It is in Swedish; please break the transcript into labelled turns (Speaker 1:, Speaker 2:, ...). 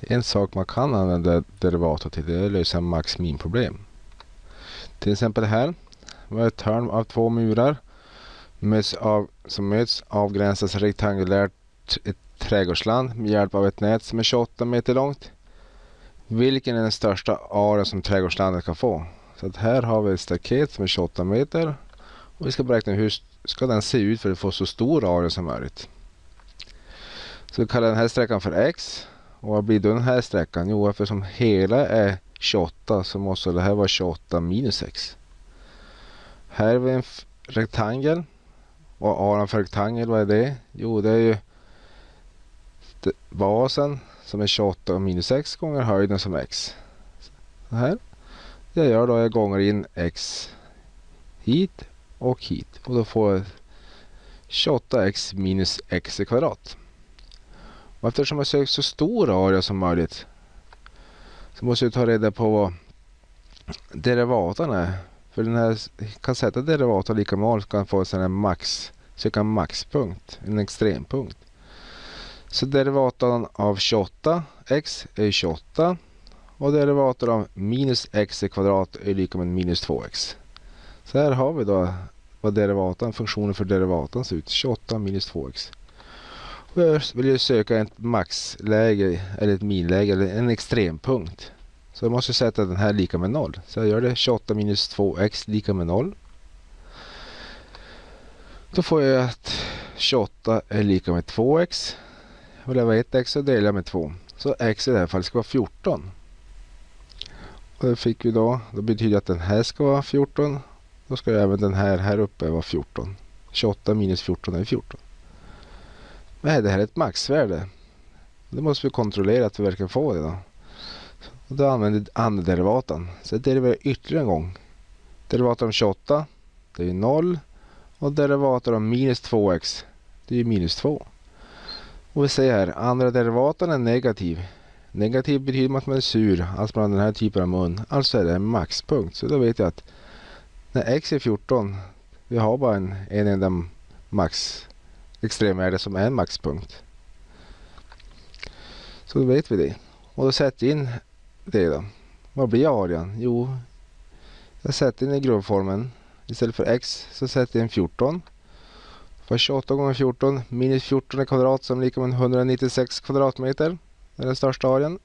Speaker 1: En sak man kan använda derivator till det är att lösa max min problem. Till exempel här. Vi ett hörn av två murar möts av, som möts avgränsas rektangulärt ett trädgårdsland med hjälp av ett nät som är 28 meter långt. Vilken är den största area som trädgårdslandet kan få? Så att här har vi ett staket som är 28 meter och vi ska beräkna hur ska den se ut för att få så stor area som möjligt. Så vi kallar den här sträckan för x. Och vad blir då den här sträckan? Jo, eftersom hela är 28 så måste det här vara 28 minus x. Här har vi en rektangel. Vad arean för rektangel, vad är det? Jo, det är ju basen som är 28 minus x gånger höjden som x. Så här. Det jag gör då är att jag gånger in x hit och hit. Och då får jag 28x minus x i kvadrat. Och eftersom jag söker så stor area som möjligt så måste jag ta reda på vad derivatan är. För den här kan sätta derivatan lika med så kan få en max, söka en maxpunkt, en extrempunkt. Så derivatan av 28x är 28 och derivatan av minus x i kvadrat är lika med minus 2x. Så här har vi då vad derivatan, funktionen för derivatan ser ut. 28 minus 2x. Först vill jag söka ett maxläge eller ett minläge eller en extrempunkt. Så jag måste sätta den här lika med 0. Så jag gör det 28 minus 2x lika med 0. Då får jag att 28 är lika med 2x. Vill jag 1x så delar jag med 2. Så x i det här fallet ska vara 14. Och det fick vi då. Det betyder att den här ska vara 14 då ska även den här här uppe vara 14. 28 minus 14 är 14. Men det här är ett maxvärde. Det måste vi kontrollera att vi verkligen får det. Då, och då använder vi anderderivaten. Så jag deriverar ytterligare en gång. Derivaten om 28 det är 0. Och derivaten om minus 2x det är minus 2. Och vi ser här, andra derivatan är negativ. Negativ betyder att man är sur, alltså man har den här typen av mun. Alltså är det en maxpunkt. Så då vet jag att när x är 14, vi har bara en, en enda max extremvärde som är en maxpunkt. Så då vet vi det. Och då sätter jag in det då. Vad blir arean? Jo, jag sätter in i grundformen. Istället för x så sätter jag in 14. För 28 gånger 14 minus 14 i kvadrat som är lika med 196 kvadratmeter. Det är den största arean.